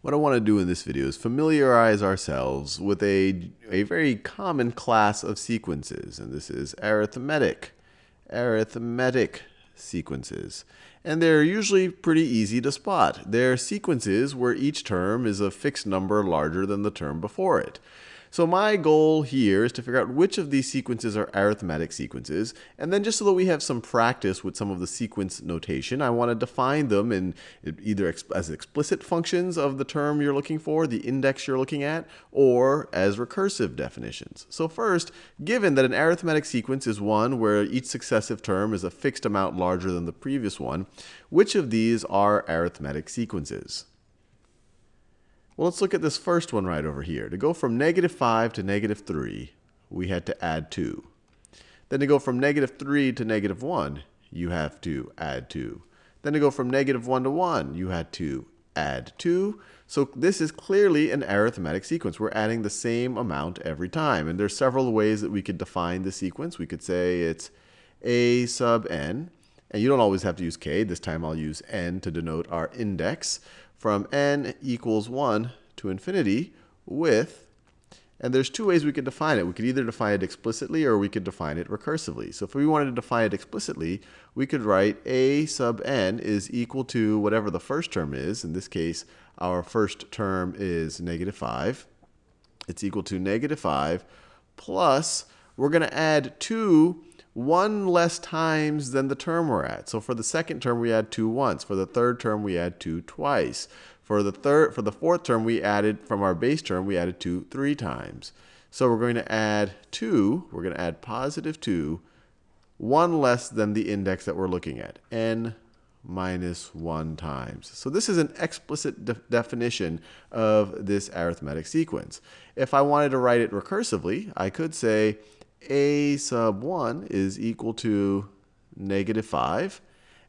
What I want to do in this video is familiarize ourselves with a, a very common class of sequences, and this is arithmetic, arithmetic sequences. And they're usually pretty easy to spot. They're sequences where each term is a fixed number larger than the term before it. So my goal here is to figure out which of these sequences are arithmetic sequences. And then just so that we have some practice with some of the sequence notation, I want to define them in either as explicit functions of the term you're looking for, the index you're looking at, or as recursive definitions. So first, given that an arithmetic sequence is one where each successive term is a fixed amount larger than the previous one, which of these are arithmetic sequences? Well, let's look at this first one right over here. To go from negative 5 to negative 3, we had to add 2. Then to go from negative 3 to negative 1, you have to add 2. Then to go from negative 1 to 1, you had to add 2. So this is clearly an arithmetic sequence. We're adding the same amount every time. And there's several ways that we could define the sequence. We could say it's a sub n. And you don't always have to use k. This time I'll use n to denote our index from n equals 1 to infinity with, and there's two ways we could define it. We could either define it explicitly or we could define it recursively. So if we wanted to define it explicitly, we could write a sub n is equal to whatever the first term is. In this case, our first term is negative 5. It's equal to negative 5 plus, we're going to add 2 one less times than the term we're at. So for the second term, we add 2 once. For the third term, we add 2 twice. For the third, for the fourth term, we added from our base term, we added 2 three times. So we're going to add 2, we're going to add positive 2, 1 less than the index that we're looking at, n minus 1 times. So this is an explicit de definition of this arithmetic sequence. If I wanted to write it recursively, I could say a sub 1 is equal to negative 5.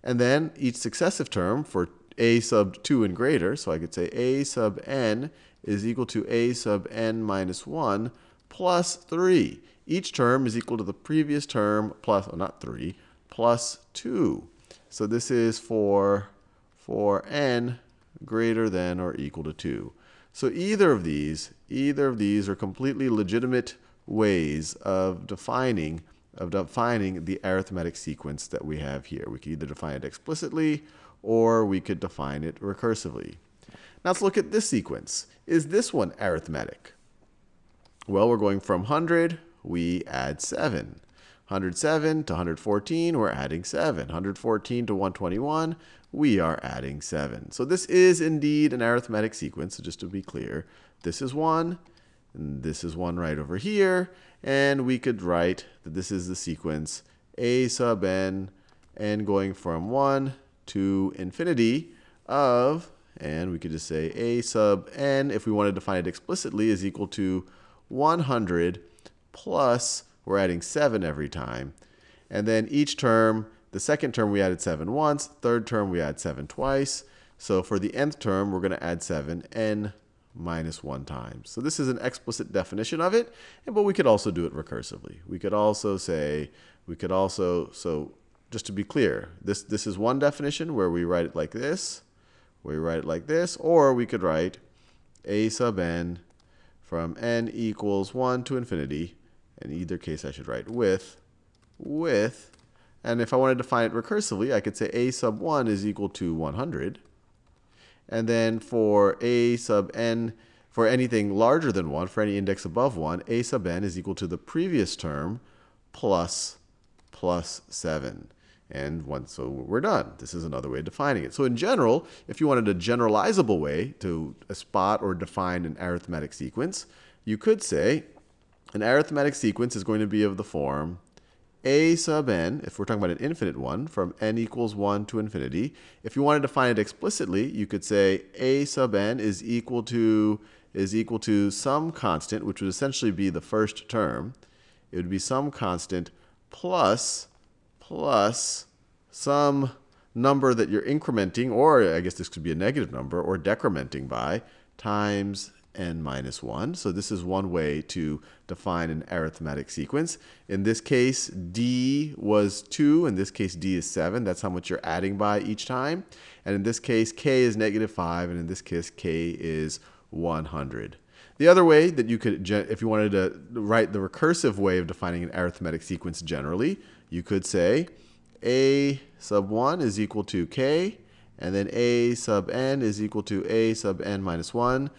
And then each successive term for a sub 2 and greater, so I could say a sub n is equal to a sub n minus 1 plus 3. Each term is equal to the previous term plus, oh, not 3, plus 2. So this is for, for n greater than or equal to 2. So either of these, either of these are completely legitimate ways of defining of defining the arithmetic sequence that we have here. We could either define it explicitly or we could define it recursively. Now let's look at this sequence. Is this one arithmetic? Well, we're going from 100, we add 7. 107 to 114, we're adding 7. 114 to 121, we are adding 7. So this is indeed an arithmetic sequence, so just to be clear. This is 1, and this is one right over here. And we could write that this is the sequence a sub n, n going from 1 to infinity of, and we could just say a sub n, if we want to define it explicitly, is equal to 100 plus, we're adding 7 every time. And then each term, the second term we added 7 once, third term we add 7 twice. So for the nth term, we're going to add 7, n minus 1 times. So this is an explicit definition of it, but we could also do it recursively. We could also say, we could also, so just to be clear, this, this is one definition where we write it like this, where we write it like this, or we could write a sub n from n equals 1 to infinity. In either case, I should write with, with, and if I wanted to find it recursively, I could say a sub 1 is equal to 100. And then for a sub n, for anything larger than 1, for any index above 1, a sub n is equal to the previous term plus plus 7. And once, so we're done. This is another way of defining it. So in general, if you wanted a generalizable way to spot or define an arithmetic sequence, you could say an arithmetic sequence is going to be of the form a sub n, if we're talking about an infinite one, from n equals 1 to infinity. If you wanted to find it explicitly, you could say a sub n is equal to is equal to some constant, which would essentially be the first term. It would be some constant plus plus some number that you're incrementing, or I guess this could be a negative number, or decrementing by, times n minus 1. So this is one way to define an arithmetic sequence. In this case, d was 2. In this case, d is 7. That's how much you're adding by each time. And in this case, k is negative 5. And in this case, k is 100. The other way that you could, if you wanted to write the recursive way of defining an arithmetic sequence generally, you could say a sub 1 is equal to k, and then a sub n is equal to a sub n minus 1.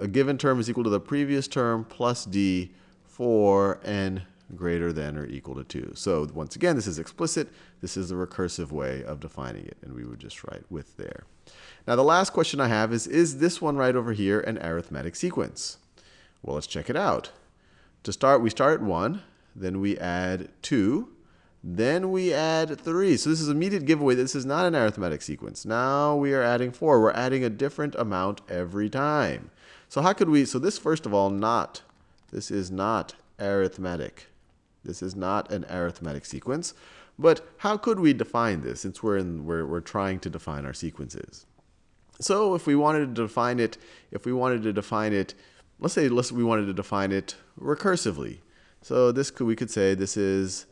A given term is equal to the previous term plus d for n greater than or equal to 2. So once again, this is explicit. This is the recursive way of defining it, and we would just write with there. Now the last question I have is, is this one right over here an arithmetic sequence? Well, let's check it out. To start, we start at 1, then we add 2, then we add 3. So this is immediate giveaway. This is not an arithmetic sequence. Now we are adding 4. We're adding a different amount every time. So how could we, so this first of all, not, this is not arithmetic. This is not an arithmetic sequence. But how could we define this since we're, in, we're, we're trying to define our sequences? So if we wanted to define it, if we wanted to define it let's say let's, we wanted to define it recursively. So this could, we could say this is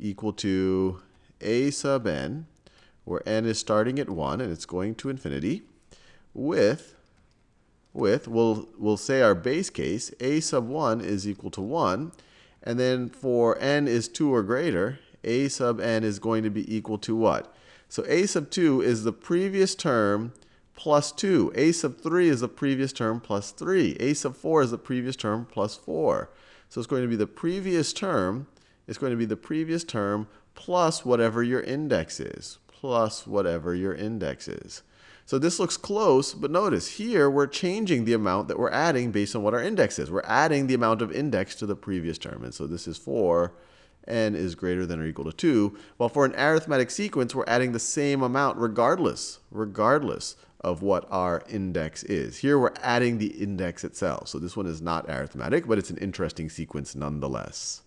equal to a sub n, where n is starting at 1 and it's going to infinity, with, with we'll, we'll say our base case, a sub 1 is equal to 1. And then for n is 2 or greater, a sub n is going to be equal to what? So a sub 2 is the previous term plus 2. a sub 3 is the previous term plus 3. a sub 4 is the previous term plus 4. So it's going to be the previous term, it's going to be the previous term plus whatever your index is, plus whatever your index is. So this looks close, but notice here we're changing the amount that we're adding based on what our index is. We're adding the amount of index to the previous term. And so this is for n is greater than or equal to 2. While for an arithmetic sequence, we're adding the same amount regardless, regardless of what our index is. Here we're adding the index itself. So this one is not arithmetic, but it's an interesting sequence nonetheless.